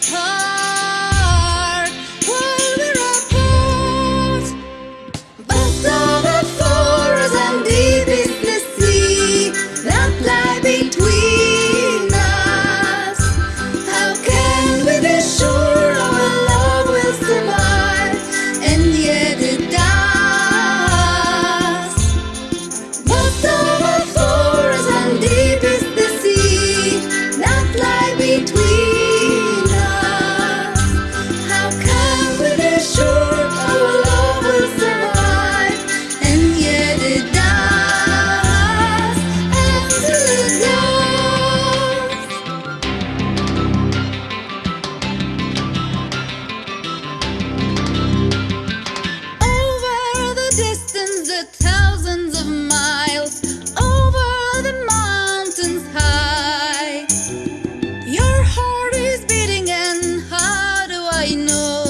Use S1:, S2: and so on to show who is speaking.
S1: apart know?